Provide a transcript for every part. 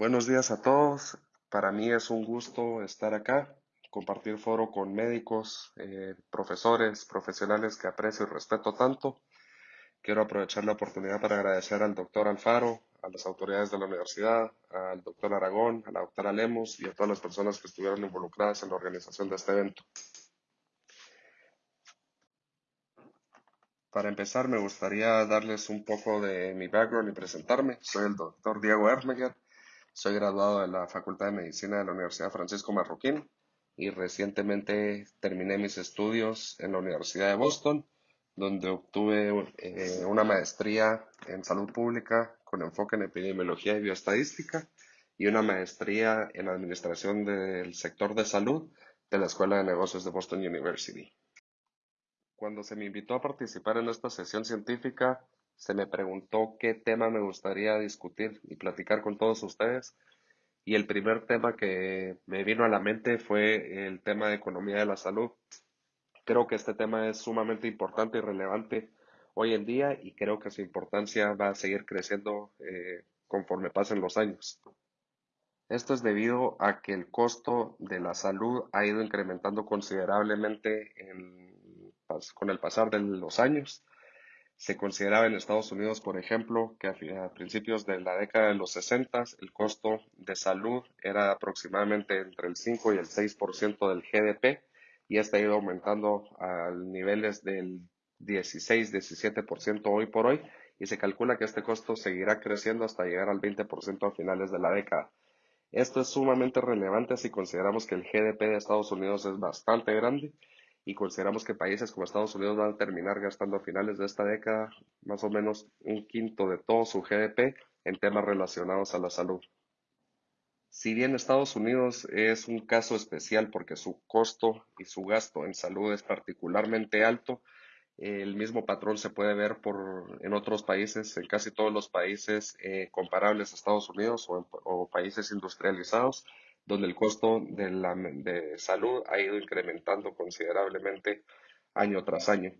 Buenos días a todos. Para mí es un gusto estar acá, compartir foro con médicos, eh, profesores, profesionales que aprecio y respeto tanto. Quiero aprovechar la oportunidad para agradecer al doctor Alfaro, a las autoridades de la universidad, al doctor Aragón, a la doctora Lemos y a todas las personas que estuvieron involucradas en la organización de este evento. Para empezar, me gustaría darles un poco de mi background y presentarme. Soy el doctor Diego Ermeger soy graduado de la Facultad de Medicina de la Universidad Francisco Marroquín y recientemente terminé mis estudios en la Universidad de Boston, donde obtuve eh, una maestría en salud pública con enfoque en epidemiología y bioestadística y una maestría en administración del sector de salud de la Escuela de Negocios de Boston University. Cuando se me invitó a participar en esta sesión científica, se me preguntó qué tema me gustaría discutir y platicar con todos ustedes. Y el primer tema que me vino a la mente fue el tema de economía de la salud. Creo que este tema es sumamente importante y relevante hoy en día y creo que su importancia va a seguir creciendo eh, conforme pasen los años. Esto es debido a que el costo de la salud ha ido incrementando considerablemente con el pasar de los años se consideraba en Estados Unidos, por ejemplo, que a, principios de la década de los 60 el costo de salud era aproximadamente entre el 5 y el 6% del GDP y este ha ido aumentando a niveles del 16-17% hoy por hoy y se calcula que este costo seguirá creciendo hasta llegar al 20% a finales de la década. Esto es sumamente relevante si consideramos que el GDP de Estados Unidos es bastante grande y consideramos que países como Estados Unidos van a terminar gastando a finales de esta década más o menos un quinto de todo su GDP en temas relacionados a la salud. Si bien Estados Unidos es un caso especial porque su costo y su gasto en salud es particularmente alto, el mismo patrón se puede ver por, en otros países, en casi todos los países eh, comparables a Estados Unidos o países industrializados donde el costo de, la, de salud ha ido incrementando considerablemente año tras año.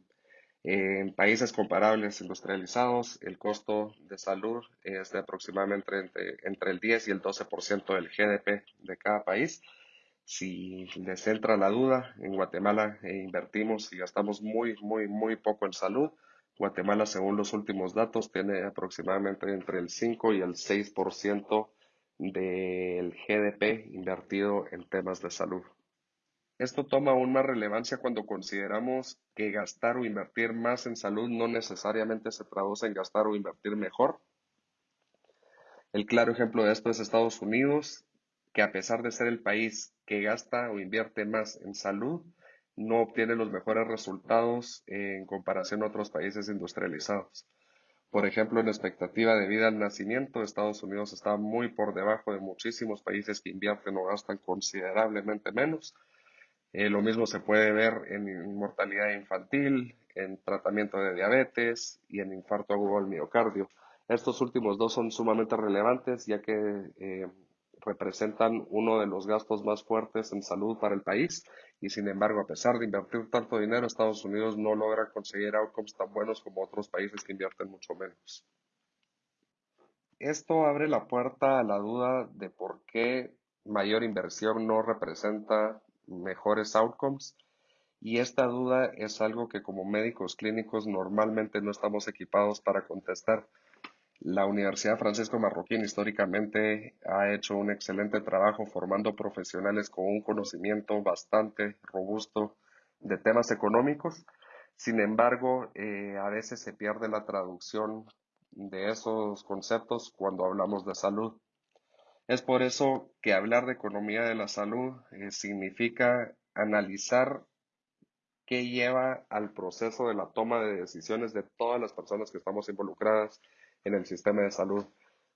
En países comparables industrializados, el costo de salud es de aproximadamente entre, entre el 10 y el 12% del GDP de cada país. Si les entra la duda, en Guatemala eh, invertimos y gastamos muy, muy, muy poco en salud. Guatemala, según los últimos datos, tiene aproximadamente entre el 5 y el 6% del GDP invertido en temas de salud. Esto toma aún más relevancia cuando consideramos que gastar o invertir más en salud no necesariamente se traduce en gastar o invertir mejor. El claro ejemplo de esto es Estados Unidos, que a pesar de ser el país que gasta o invierte más en salud, no obtiene los mejores resultados en comparación a otros países industrializados. Por ejemplo, en expectativa de vida al nacimiento, Estados Unidos está muy por debajo de muchísimos países que invierten o gastan considerablemente menos. Eh, lo mismo se puede ver en mortalidad infantil, en tratamiento de diabetes y en infarto agudo al miocardio. Estos últimos dos son sumamente relevantes ya que eh, representan uno de los gastos más fuertes en salud para el país y sin embargo, a pesar de invertir tanto dinero, Estados Unidos no logra conseguir outcomes tan buenos como otros países que invierten mucho menos. Esto abre la puerta a la duda de por qué mayor inversión no representa mejores outcomes y esta duda es algo que como médicos clínicos normalmente no estamos equipados para contestar. La Universidad Francisco Marroquín históricamente ha hecho un excelente trabajo formando profesionales con un conocimiento bastante robusto de temas económicos. Sin embargo, eh, a veces se pierde la traducción de esos conceptos cuando hablamos de salud. Es por eso que hablar de economía de la salud eh, significa analizar qué lleva al proceso de la toma de decisiones de todas las personas que estamos involucradas en el sistema de salud.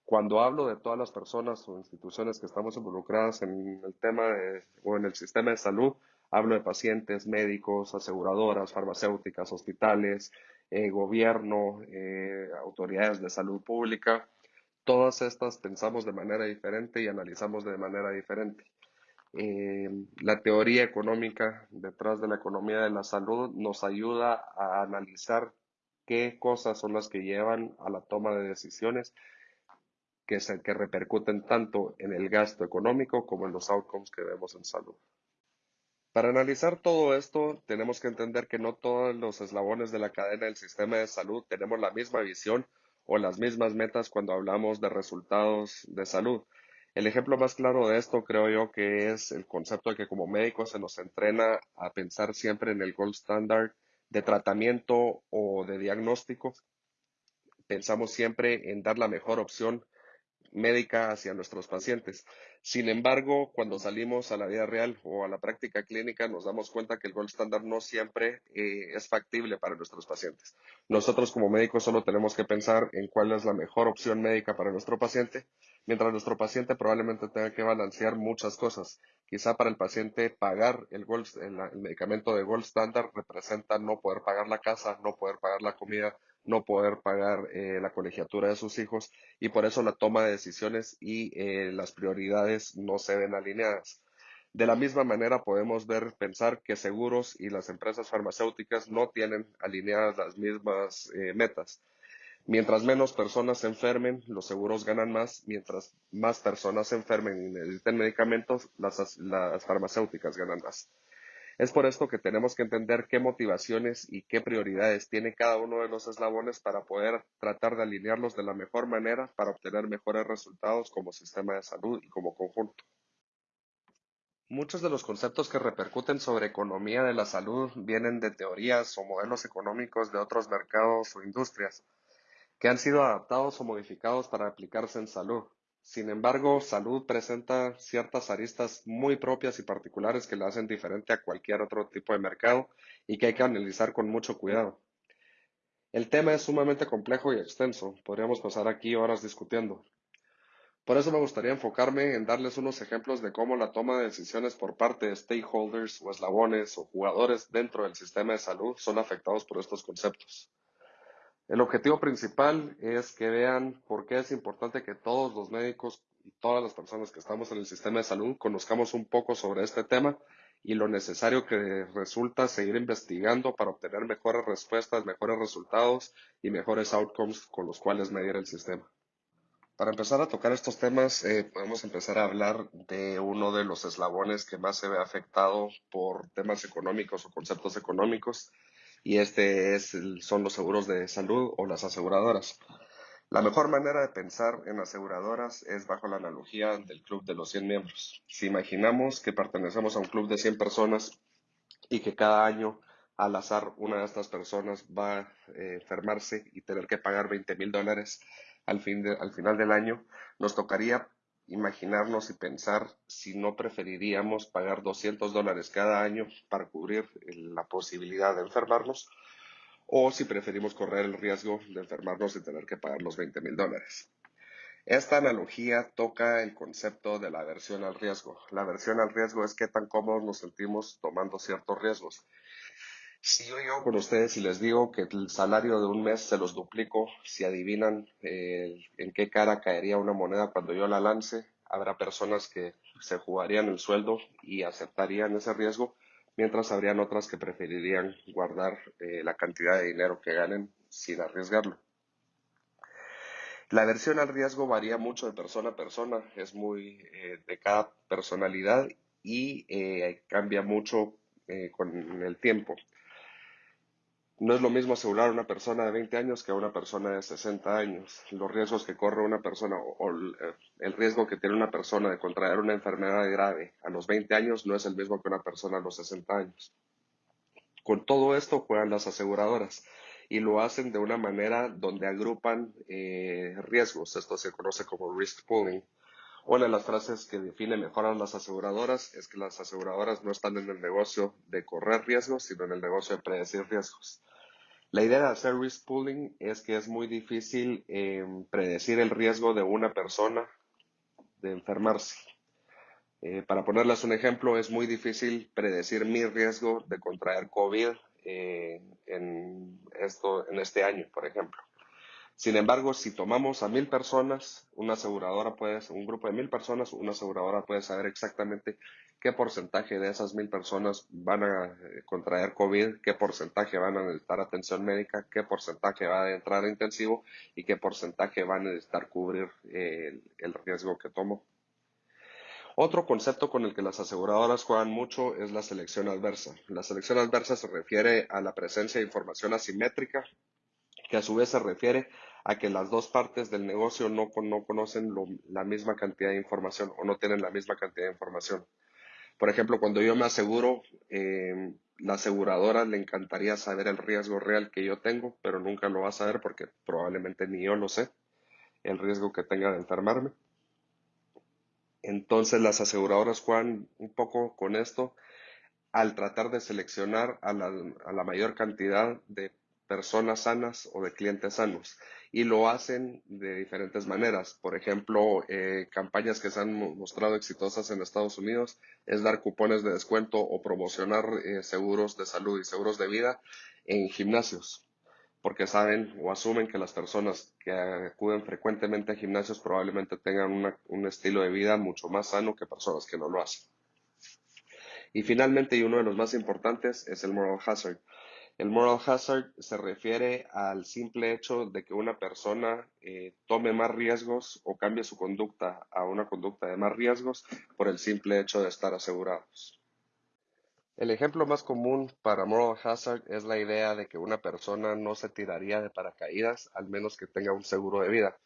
Cuando hablo de todas las personas o instituciones que estamos involucradas en el tema o en el sistema de salud, hablo de pacientes, médicos, aseguradoras, farmacéuticas, hospitales, eh, gobierno, eh, autoridades de salud pública. Todas estas pensamos de manera diferente y analizamos de manera diferente. Eh, la teoría económica detrás de la economía de la salud nos ayuda a analizar qué cosas son las que llevan a la toma de decisiones que, se, que repercuten tanto en el gasto económico como en los outcomes que vemos en salud. Para analizar todo esto, tenemos que entender que no todos los eslabones de la cadena del sistema de salud tenemos la misma visión o las mismas metas cuando hablamos de resultados de salud. El ejemplo más claro de esto creo yo que es el concepto de que como médicos se nos entrena a pensar siempre en el gold standard de tratamiento o de diagnóstico. Pensamos siempre en dar la mejor opción médica hacia nuestros pacientes. Sin embargo, cuando salimos a la vida real o a la práctica clínica, nos damos cuenta que el gold standard no siempre eh, es factible para nuestros pacientes. Nosotros como médicos solo tenemos que pensar en cuál es la mejor opción médica para nuestro paciente, mientras nuestro paciente probablemente tenga que balancear muchas cosas. Quizá para el paciente pagar el, el medicamento de gold standard representa no poder pagar la casa, no poder pagar la comida, no poder pagar eh, la colegiatura de sus hijos y por eso la toma de decisiones y eh, las prioridades no se ven alineadas. De la misma manera podemos ver, pensar que seguros y las empresas farmacéuticas no tienen alineadas las mismas eh, metas. Mientras menos personas se enfermen, los seguros ganan más. Mientras más personas se enfermen y necesiten medicamentos, las, las farmacéuticas ganan más. Es por esto que tenemos que entender qué motivaciones y qué prioridades tiene cada uno de los eslabones para poder tratar de alinearlos de la mejor manera para obtener mejores resultados como sistema de salud y como conjunto. Muchos de los conceptos que repercuten sobre economía de la salud vienen de teorías o modelos económicos de otros mercados o industrias que han sido adaptados o modificados para aplicarse en salud. Sin embargo, salud presenta ciertas aristas muy propias y particulares que la hacen diferente a cualquier otro tipo de mercado y que hay que analizar con mucho cuidado. El tema es sumamente complejo y extenso. Podríamos pasar aquí horas discutiendo. Por eso me gustaría enfocarme en darles unos ejemplos de cómo la toma de decisiones por parte de stakeholders o eslabones o jugadores dentro del sistema de salud son afectados por estos conceptos. El objetivo principal es que vean por qué es importante que todos los médicos y todas las personas que estamos en el sistema de salud conozcamos un poco sobre este tema y lo necesario que resulta seguir investigando para obtener mejores respuestas, mejores resultados y mejores outcomes con los cuales medir el sistema. Para empezar a tocar estos temas, eh, podemos empezar a hablar de uno de los eslabones que más se ve afectado por temas económicos o conceptos económicos, y este es, son los seguros de salud o las aseguradoras. La mejor manera de pensar en aseguradoras es bajo la analogía del club de los 100 miembros. Si imaginamos que pertenecemos a un club de 100 personas y que cada año al azar una de estas personas va a eh, enfermarse y tener que pagar 20 mil dólares al, fin al final del año, nos tocaría imaginarnos y pensar si no preferiríamos pagar 200 dólares cada año para cubrir la posibilidad de enfermarnos o si preferimos correr el riesgo de enfermarnos y tener que pagar los 20 mil dólares. Esta analogía toca el concepto de la aversión al riesgo. La aversión al riesgo es qué tan cómodos nos sentimos tomando ciertos riesgos. Si yo llego con ustedes y les digo que el salario de un mes se los duplico, si adivinan eh, en qué cara caería una moneda cuando yo la lance, habrá personas que se jugarían el sueldo y aceptarían ese riesgo, mientras habrían otras que preferirían guardar eh, la cantidad de dinero que ganen sin arriesgarlo. La aversión al riesgo varía mucho de persona a persona, es muy eh, de cada personalidad y cambia mucho con el tiempo. No es lo mismo asegurar a una persona de 20 años que a una persona de 60 años. Los riesgos que corre una persona o el riesgo que tiene una persona de contraer una enfermedad grave a los 20 años no es el mismo que una persona a los 60 años. Con todo esto juegan las aseguradoras y lo hacen de una manera donde agrupan eh, riesgos. Esto se conoce como risk pooling. Una de las frases que define mejor a las aseguradoras es que las aseguradoras no están en el negocio de correr riesgos, sino en el negocio de predecir riesgos. La idea de hacer risk pooling es que es muy difícil em, predecir el riesgo de una persona de enfermarse. Eh, para ponerles un ejemplo, es muy difícil predecir mi riesgo de contraer COVID eh, en, en este año, por ejemplo. Sin embargo, si tomamos a mil personas, una aseguradora puede, un grupo de mil personas, una aseguradora puede saber exactamente qué porcentaje de esas mil personas van a eh, contraer COVID, qué porcentaje van a necesitar atención médica, qué porcentaje va a entrar a intensivo y qué porcentaje van a necesitar cubrir el, el riesgo que tomo. Otro concepto con el que las aseguradoras juegan mucho es la selección adversa. La selección adversa se refiere a la presencia de información asimétrica, que a su vez se refiere a que las dos partes del negocio no, no conocen la misma cantidad de información o no tienen la misma cantidad de información. Por ejemplo, cuando yo me aseguro, eh, la aseguradora le encantaría saber el riesgo real que yo tengo, pero nunca lo va a saber porque probablemente ni yo lo sé, el riesgo que tenga de enfermarme. Entonces las aseguradoras juegan un poco con esto al tratar de seleccionar a la, a la mayor cantidad de personas sanas o de clientes sanos y lo hacen de diferentes maneras. Por ejemplo, eh, campañas que se han mostrado exitosas en Estados Unidos es dar cupones de descuento o promocionar eh, seguros de salud y seguros de vida en gimnasios, porque saben o asumen que las personas que acuden frecuentemente a gimnasios probablemente tengan un estilo de vida mucho más sano que personas que no lo hacen. Y finalmente, y uno de los más importantes, es el moral hazard. El moral hazard se refiere al simple hecho de que una persona eh, tome más riesgos o cambie su conducta a una conducta de más riesgos por el simple hecho de estar asegurados. El ejemplo más común para moral hazard es la idea de que una persona no se tiraría de paracaídas al menos que tenga un seguro de vida.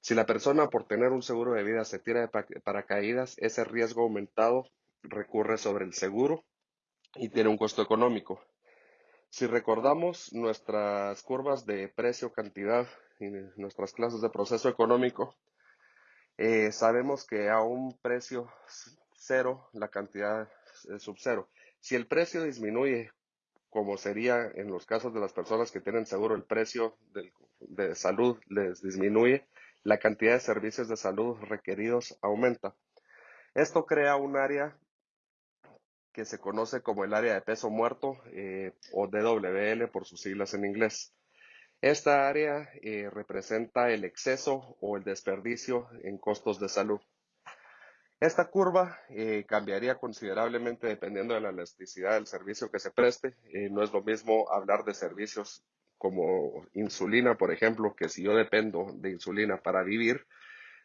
Si la persona por tener un seguro de vida se tira de paracaídas, ese riesgo aumentado recurre sobre el seguro y tiene un costo económico. Si recordamos nuestras curvas de precio-cantidad y nuestras clases de proceso económico, eh, sabemos que a un precio cero la cantidad es sub cero. Si el precio disminuye, como sería en los casos de las personas que tienen seguro, el precio de salud les disminuye, la cantidad de servicios de salud requeridos aumenta. Esto crea un área que se conoce como el área de peso muerto eh, o DWL por sus siglas en inglés. Esta área eh, representa el exceso o el desperdicio en costos de salud. Esta curva eh, cambiaría considerablemente dependiendo de la elasticidad del servicio que se preste. no es lo mismo hablar de servicios como insulina, por ejemplo, que si yo dependo de insulina para vivir,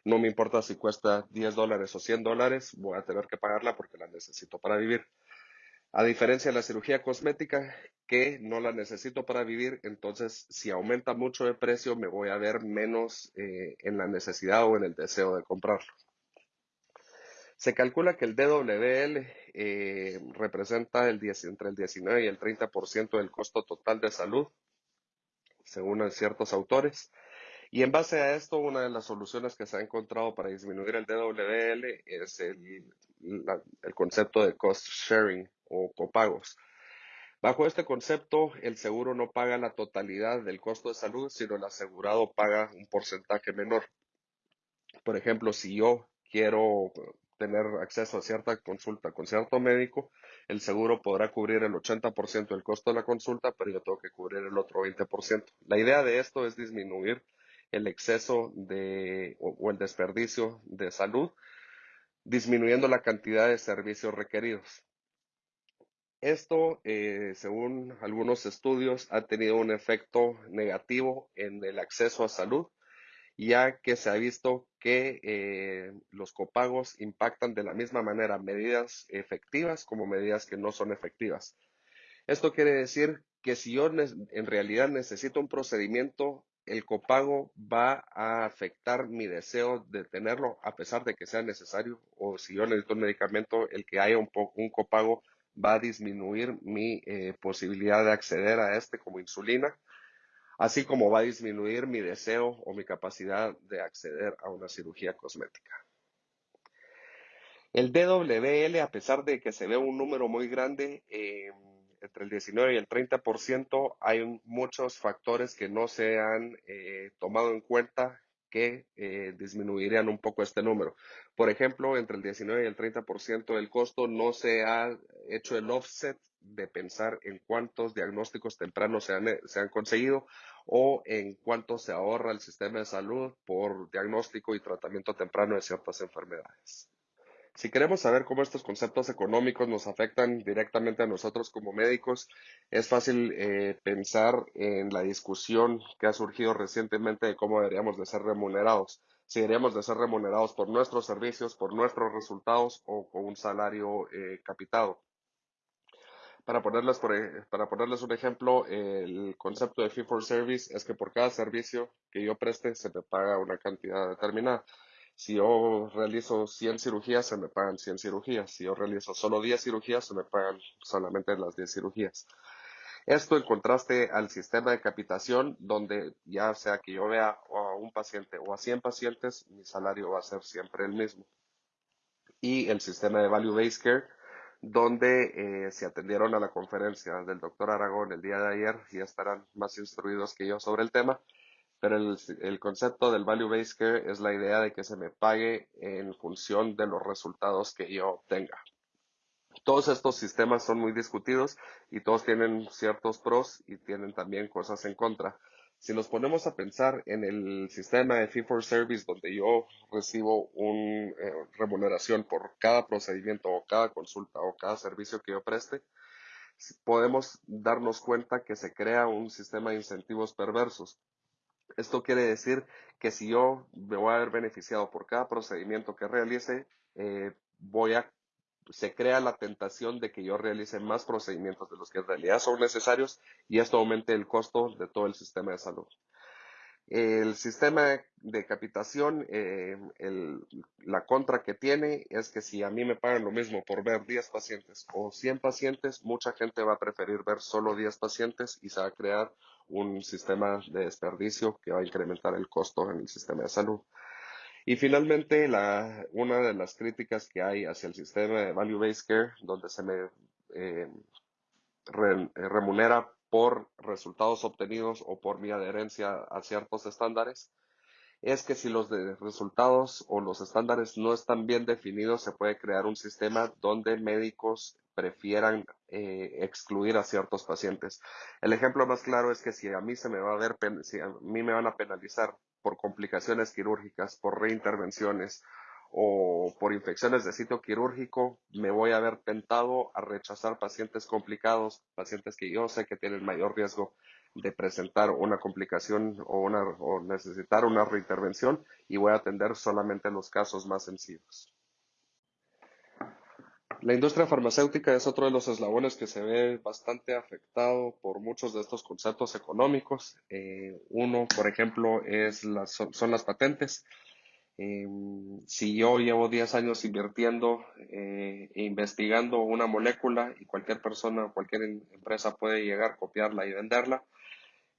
no me importa si cuesta 10 dólares o 100 dólares, voy a tener que pagarla porque la necesito para vivir. A diferencia de la cirugía cosmética, que no la necesito para vivir, entonces si aumenta mucho de precio, me voy a ver menos eh, en la necesidad o en el deseo de comprarlo. Se calcula que el DWL eh, representa el entre el 19 y el 30% del costo total de salud, según ciertos autores. Y en base a esto, una de las soluciones que se ha encontrado para disminuir el DWL es el, el concepto de cost sharing o copagos. Bajo este concepto, el seguro no paga la totalidad del costo de salud, sino el asegurado paga un porcentaje menor. Por ejemplo, si yo quiero tener acceso a cierta consulta con cierto médico, el seguro podrá cubrir el 80% del costo de la consulta, pero yo tengo que cubrir el otro 20%. La idea de esto es disminuir el exceso de, o, el desperdicio de salud, disminuyendo la cantidad de servicios requeridos. Esto, eh, según algunos estudios, ha tenido un efecto negativo en el acceso a salud, ya que se ha visto que eh, los copagos impactan de la misma manera medidas efectivas como medidas que no son efectivas. Esto quiere decir que si yo en realidad necesito un procedimiento el copago va a afectar mi deseo de tenerlo a pesar de que sea necesario o si yo necesito un medicamento, el que haya un, un copago va a disminuir mi eh, posibilidad de acceder a este como insulina, así como va a disminuir mi deseo o mi capacidad de acceder a una cirugía cosmética. El DWL, a pesar de que se ve un número muy grande, eh, entre el 19 y el 30%, hay muchos factores que no se han eh, tomado en cuenta que eh, disminuirían un poco este número. Por ejemplo, entre el 19 y el 30% del costo no se ha hecho el offset de pensar en cuántos diagnósticos tempranos se han, se han conseguido o en cuánto se ahorra el sistema de salud por diagnóstico y tratamiento temprano de ciertas enfermedades. Si queremos saber cómo estos conceptos económicos nos afectan directamente a nosotros como médicos, es fácil eh, pensar en la discusión que ha surgido recientemente de cómo deberíamos de ser remunerados. Si deberíamos de ser remunerados por nuestros servicios, por nuestros resultados o con un salario eh, capitado. Para ponerles, e, para ponerles un ejemplo, el concepto de fee for service es que por cada servicio que yo preste se me paga una cantidad determinada. Si yo realizo 100 cirugías, se me pagan 100 cirugías. Si yo realizo solo 10 cirugías, se me pagan solamente las 10 cirugías. Esto en contraste al sistema de capitación, donde ya sea que yo vea a un paciente o a 100 pacientes, mi salario va a ser siempre el mismo. Y el sistema de Value Based Care, donde eh, se atendieron a la conferencia del doctor Aragón el día de ayer y estarán más instruidos que yo sobre el tema pero el, concepto del value based care es la idea de que se me pague en función de los resultados que yo obtenga. Todos estos sistemas son muy discutidos y todos tienen ciertos pros y tienen también cosas en contra. Si nos ponemos a pensar en el sistema de fee for service donde yo recibo una eh, remuneración por cada procedimiento o cada consulta o cada servicio que yo preste, podemos darnos cuenta que se crea un sistema de incentivos perversos esto quiere decir que si yo me voy a ver beneficiado por cada procedimiento que realice, eh, voy a, se crea la tentación de que yo realice más procedimientos de los que en realidad son necesarios y esto aumente el costo de todo el sistema de salud. El sistema de capitación, eh, la contra que tiene es que si a mí me pagan lo mismo por ver 10 pacientes o 100 pacientes, mucha gente va a preferir ver solo 10 pacientes y se va a crear un sistema de desperdicio que va a incrementar el costo en el sistema de salud. Y finalmente, la, una de las críticas que hay hacia el sistema de Value-Based Care, donde se me eh, remunera por resultados obtenidos o por mi adherencia a ciertos estándares, es que si los resultados o los estándares no están bien definidos, se puede crear un sistema donde médicos prefieran eh, excluir a ciertos pacientes. El ejemplo más claro es que si a mí se me va a ver, si a mí me van a penalizar por complicaciones quirúrgicas, por reintervenciones o por infecciones de sitio quirúrgico, me voy a ver tentado a rechazar pacientes complicados, pacientes que yo sé que tienen mayor riesgo de presentar una complicación o, o necesitar una reintervención y voy a atender solamente los casos más sencillos. La industria farmacéutica es otro de los eslabones que se ve bastante afectado por muchos de estos conceptos económicos. Eh, uno, por ejemplo, es son las patentes. Em, si yo llevo 10 años invirtiendo e investigando una molécula y cualquier persona, cualquier em, empresa puede llegar, copiarla y venderla,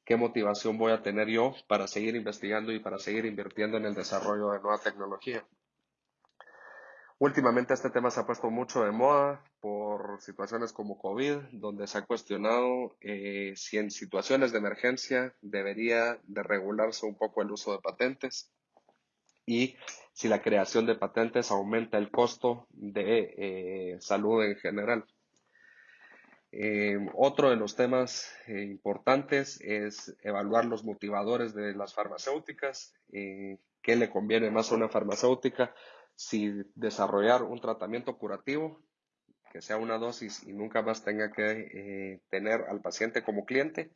¿qué motivación voy a tener yo para seguir investigando y para seguir invirtiendo en el desarrollo de nueva tecnología? Últimamente este tema se ha puesto mucho de moda por situaciones como COVID, donde se ha cuestionado eh, si en situaciones de emergencia debería de regularse un poco el uso de patentes y si la creación de patentes aumenta el costo de eh, salud en general. Eh, otro de los temas eh, importantes es evaluar los motivadores de las farmacéuticas, qué le conviene más a una farmacéutica, si desarrollar un tratamiento curativo, que sea una dosis y nunca más tenga que tener al paciente como cliente,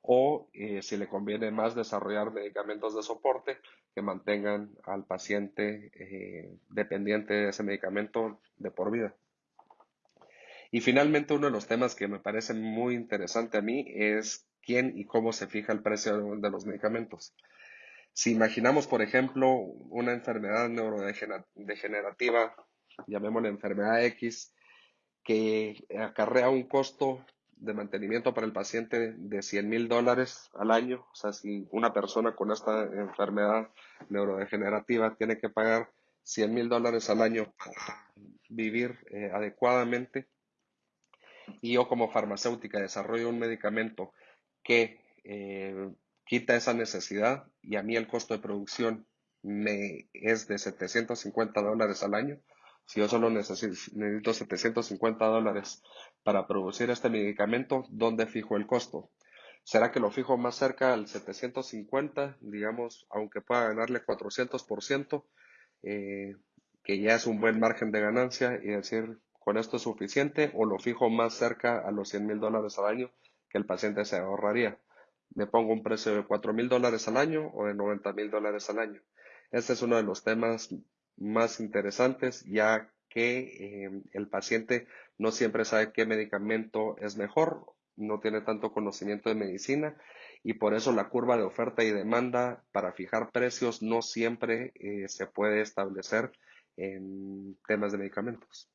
o eh, si le conviene más desarrollar medicamentos de soporte que mantengan al paciente eh, dependiente de ese medicamento de por vida. Y finalmente, uno de los temas que me parece muy interesante a mí es quién y cómo se fija el precio de los medicamentos. Si imaginamos, por ejemplo, una enfermedad neurodegenerativa, llamémosle enfermedad X, que acarrea un costo de mantenimiento para el paciente de 100 mil dólares al año. O sea, si una persona con esta enfermedad neurodegenerativa tiene que pagar 100 mil dólares al año para vivir eh, adecuadamente, y yo como farmacéutica desarrollo un medicamento que eh, quita esa necesidad y a mí el costo de producción me es de 750 dólares al año, si yo solo necesito, necesito 750 dólares para producir este medicamento, ¿dónde fijo el costo? ¿Será que lo fijo más cerca al 750, digamos, aunque pueda ganarle 400%? Eh, que ya es un buen margen de ganancia y decir, con esto es suficiente o lo fijo más cerca a los 100 mil dólares al año que el paciente se ahorraría. Me pongo un precio de 4 mil dólares al año o de 90 mil dólares al año. Este es uno de los temas más interesantes ya que eh, el paciente no siempre sabe qué medicamento es mejor, no tiene tanto conocimiento de medicina y por eso la curva de oferta y demanda para fijar precios no siempre eh, se puede establecer en temas de medicamentos.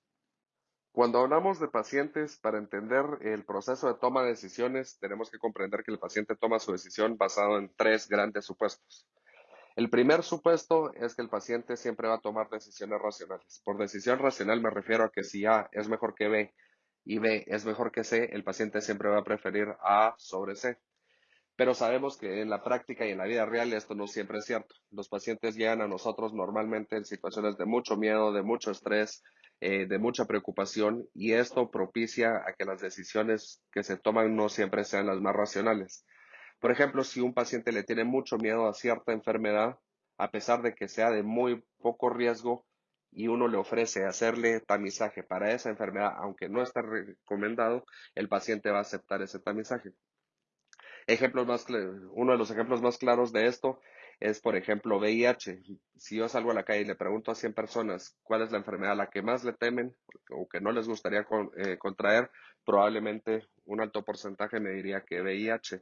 Cuando hablamos de pacientes, para entender el proceso de toma de decisiones, tenemos que comprender que el paciente toma su decisión basado en tres grandes supuestos. El primer supuesto es que el paciente siempre va a tomar decisiones racionales. Por decisión racional me refiero a que si A es mejor que B y B es mejor que C, el paciente siempre va a preferir A sobre C. Pero sabemos que en la práctica y en la vida real esto no siempre es cierto. Los pacientes llegan a nosotros normalmente en situaciones de mucho miedo, de mucho estrés, eh, de mucha preocupación y esto propicia a que las decisiones que se toman no siempre sean las más racionales. Por ejemplo, si un paciente le tiene mucho miedo a cierta enfermedad, a pesar de que sea de muy poco riesgo y uno le ofrece hacerle tamizaje para esa enfermedad, aunque no está recomendado, el paciente va a aceptar ese tamizaje. Ejemplos más, uno de los ejemplos más claros de esto es, por ejemplo, VIH. Si yo salgo a la calle y le pregunto a 100 personas cuál es la enfermedad a la que más le temen o que no les gustaría eh, contraer, probablemente un alto porcentaje me diría que VIH.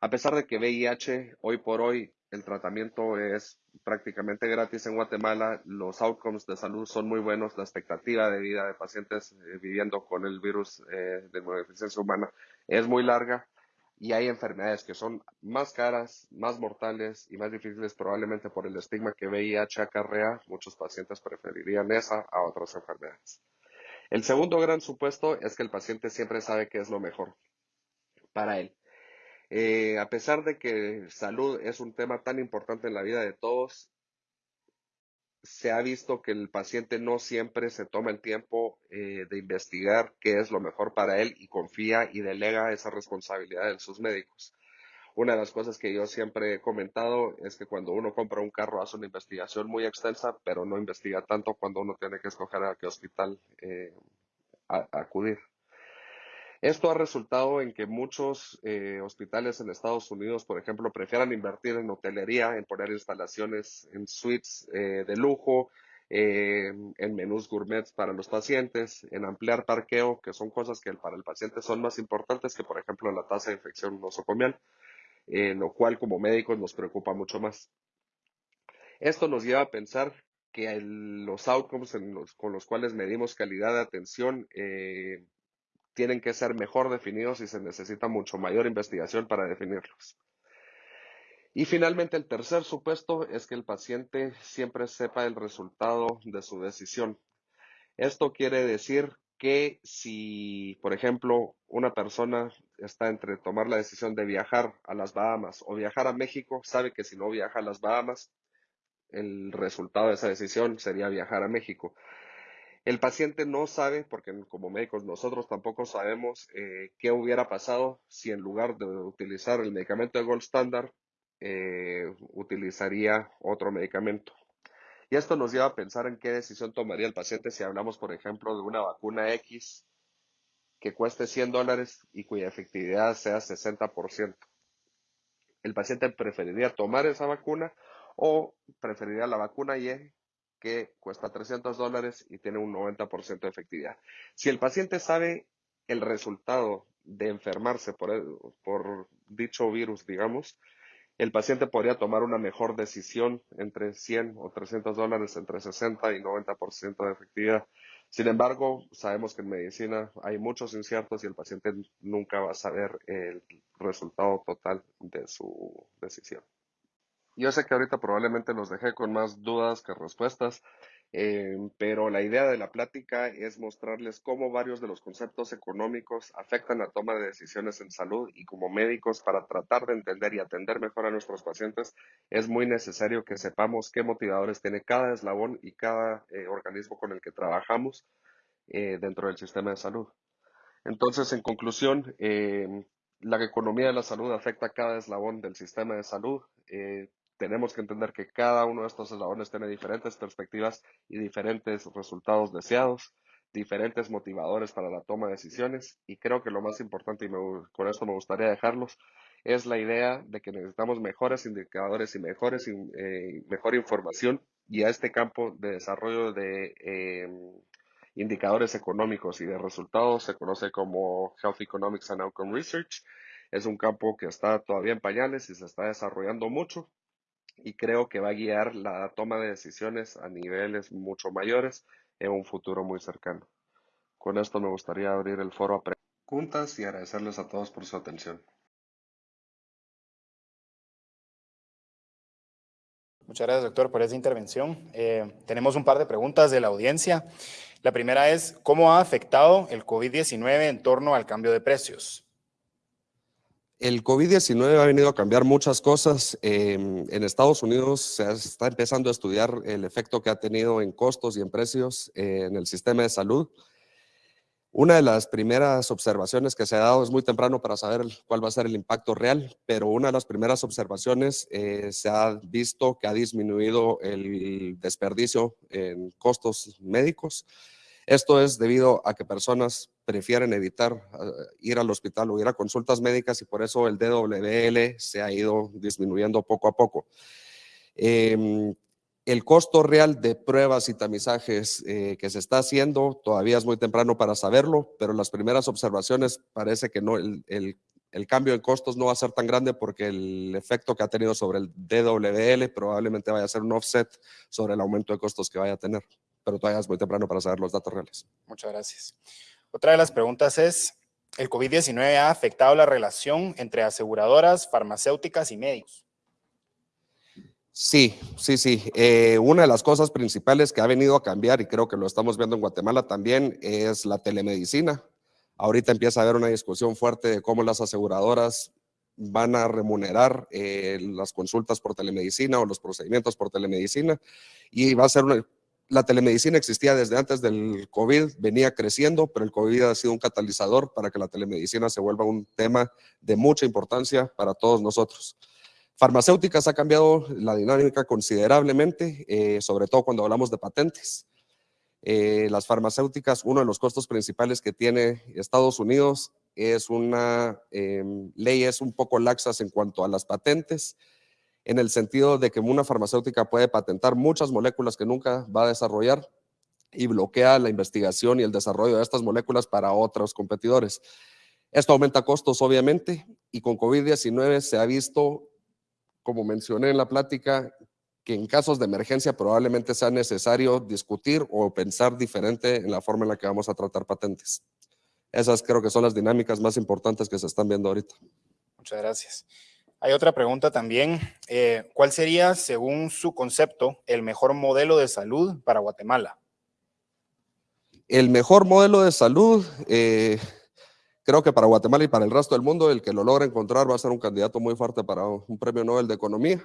A pesar de que VIH hoy por hoy el tratamiento es prácticamente gratis en Guatemala, los outcomes de salud son muy buenos, la expectativa de vida de pacientes eh, viviendo con el virus eh, de deficiencia humana es muy larga y hay enfermedades que son más caras, más mortales y más difíciles probablemente por el estigma que VIH acarrea. Muchos pacientes preferirían esa a otras enfermedades. El segundo gran supuesto es que el paciente siempre sabe qué es lo mejor para él. Eh, a pesar de que salud es un tema tan importante en la vida de todos, se ha visto que el paciente no siempre se toma el tiempo eh, de investigar qué es lo mejor para él y confía y delega esa responsabilidad en sus médicos. Una de las cosas que yo siempre he comentado es que cuando uno compra un carro hace una investigación muy extensa, pero no investiga tanto cuando uno tiene que escoger a qué hospital eh, acudir. Esto ha resultado en que muchos eh, hospitales en Estados Unidos, por ejemplo, prefieran invertir en hotelería, en poner instalaciones en suites eh, de lujo, eh, en menús gourmets para los pacientes, en ampliar parqueo, que son cosas que para el paciente son más importantes que, por ejemplo, la tasa de infección nosocomial, lo cual como médicos nos preocupa mucho más. Esto nos lleva a pensar que los outcomes con los cuales medimos calidad de atención tienen que ser mejor definidos y se necesita mucho mayor investigación para definirlos. Y finalmente, el tercer supuesto es que el paciente siempre sepa el resultado de su decisión. Esto quiere decir que si, por ejemplo, una persona está entre tomar la decisión de viajar a las Bahamas o viajar a México, sabe que si no viaja a las Bahamas, el resultado de esa decisión sería viajar a México. El paciente no sabe, porque como médicos nosotros tampoco sabemos eh, qué hubiera pasado si en lugar de utilizar el medicamento de Gold Standard, eh, utilizaría otro medicamento. Y esto nos lleva a pensar en qué decisión tomaría el paciente si hablamos, por ejemplo, de una vacuna X que cueste 100 dólares y cuya efectividad sea 60%. El paciente preferiría tomar esa vacuna o preferiría la vacuna Y que cuesta 300 dólares y tiene un 90% de efectividad. Si el paciente sabe el resultado de enfermarse por, por dicho virus, digamos, el paciente podría tomar una mejor decisión entre 100 o 300 dólares, entre 60 y 90% de efectividad. Sin embargo, sabemos que en medicina hay muchos inciertos y el paciente nunca va a saber el resultado total de su decisión. Yo sé que ahorita probablemente los dejé con más dudas que respuestas, eh, pero la idea de la plática es mostrarles cómo varios de los conceptos económicos afectan la toma de decisiones en salud y como médicos para tratar de entender y atender mejor a nuestros pacientes es muy necesario que sepamos qué motivadores tiene cada eslabón y cada eh, organismo con el que trabajamos eh, dentro del sistema de salud. Entonces, en conclusión, la economía de la salud afecta a cada eslabón del sistema de salud tenemos que entender que cada uno de estos eslabones tiene diferentes perspectivas y diferentes resultados deseados, diferentes motivadores para la toma de decisiones y creo que lo más importante, y con esto me gustaría dejarlos, es la idea de que necesitamos mejores indicadores y mejores, eh, mejor información y a este campo de desarrollo de em, indicadores económicos y de resultados se conoce como Health Economics and Outcome Research. Es un campo que está todavía en pañales y se está desarrollando mucho y creo que va a guiar la toma de decisiones a niveles mucho mayores en un futuro muy cercano. Con esto me gustaría abrir el foro a preguntas y agradecerles a todos por su atención. Muchas gracias, doctor, por esa intervención. Eh, tenemos un par de preguntas de la audiencia. La primera es, ¿cómo ha afectado el COVID-19 en torno al cambio de precios? El COVID-19 ha venido a cambiar muchas cosas. Em, en Estados Unidos se está empezando a estudiar el efecto que ha tenido en costos y en precios eh, en el sistema de salud. Una de las primeras observaciones que se ha dado es muy temprano para saber cuál va a ser el impacto real, pero una de las primeras observaciones eh, se ha visto que ha disminuido el desperdicio en costos médicos. Esto es debido a que personas prefieren evitar eh, ir al hospital o ir a consultas médicas y por eso el DWL se ha ido disminuyendo poco a poco. Em, el costo real de pruebas y tamizajes eh, que se está haciendo todavía es muy temprano para saberlo, pero las primeras observaciones parece que no, el, el, cambio en costos no va a ser tan grande porque el efecto que ha tenido sobre el DWL probablemente vaya a ser un offset sobre el aumento de costos que vaya a tener pero todavía es muy temprano para saber los datos reales. Muchas gracias. Otra de las preguntas es, ¿el COVID-19 ha afectado la relación entre aseguradoras, farmacéuticas y médicos? Sí, sí, sí. Eh, una de las cosas principales que ha venido a cambiar, y creo que lo estamos viendo en Guatemala también, es la telemedicina. Ahorita empieza a haber una discusión fuerte de cómo las aseguradoras van a remunerar eh, las consultas por telemedicina o los procedimientos por telemedicina y va a ser una, la telemedicina existía desde antes del COVID, venía creciendo, pero el COVID ha sido un catalizador para que la telemedicina se vuelva un tema de mucha importancia para todos nosotros. Farmacéuticas ha cambiado la dinámica considerablemente, eh, sobre todo cuando hablamos de patentes. Eh, las farmacéuticas, uno de los costos principales que tiene Estados Unidos es una eh, leyes un poco laxas en cuanto a las patentes en el sentido de que una farmacéutica puede patentar muchas moléculas que nunca va a desarrollar y bloquea la investigación y el desarrollo de estas moléculas para otros competidores. Esto aumenta costos, obviamente, y con COVID-19 se ha visto, como mencioné en la plática, que en casos de emergencia probablemente sea necesario discutir o pensar diferente en la forma en la que vamos a tratar patentes. Esas creo que son las dinámicas más importantes que se están viendo ahorita. Muchas gracias. Hay otra pregunta también. Eh, ¿Cuál sería, según su concepto, el mejor modelo de salud para Guatemala? El mejor modelo de salud, eh, creo que para Guatemala y para el resto del mundo, el que lo logre encontrar va a ser un candidato muy fuerte para un premio Nobel de Economía.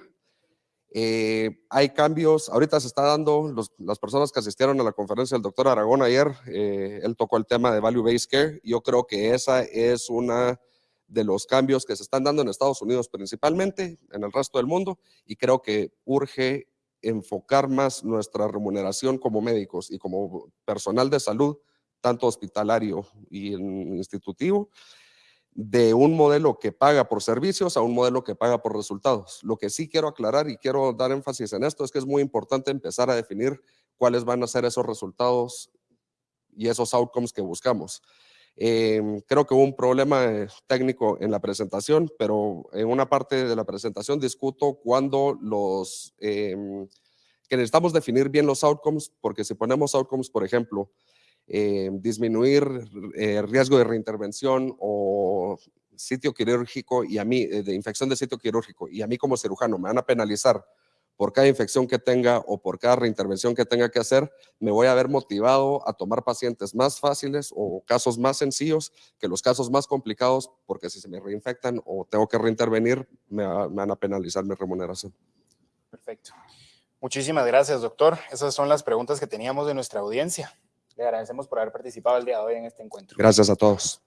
Eh, hay cambios, ahorita se está dando, las personas que asistieron a la conferencia del doctor Aragón ayer, él tocó el tema de Value Based Care. Yo creo que esa es una de los cambios que se están dando en Estados Unidos principalmente, en el resto del mundo, y creo que urge enfocar más nuestra remuneración como médicos y como personal de salud, tanto hospitalario y institutivo, de un modelo que paga por servicios a un modelo que paga por resultados. Lo que sí quiero aclarar y quiero dar énfasis en esto es que es muy importante empezar a definir cuáles van a ser esos resultados y esos outcomes que buscamos. Em, creo que hubo un problema eh, técnico en la presentación, pero en una parte de la presentación discuto cuando los, em, que necesitamos definir bien los outcomes, porque si ponemos outcomes, por ejemplo, em, disminuir eh, riesgo de reintervención o sitio quirúrgico y a mí, eh, de infección de sitio quirúrgico, y a mí como cirujano me van a penalizar por cada infección que tenga o por cada reintervención que tenga que hacer, me voy a ver motivado a tomar pacientes más fáciles o casos más sencillos que los casos más complicados, porque si se me reinfectan o tengo que reintervenir, me, van a penalizar mi remuneración. Perfecto. Muchísimas gracias, doctor. Esas son las preguntas que teníamos de nuestra audiencia. Le agradecemos por haber participado el día de hoy en este encuentro. Gracias a todos.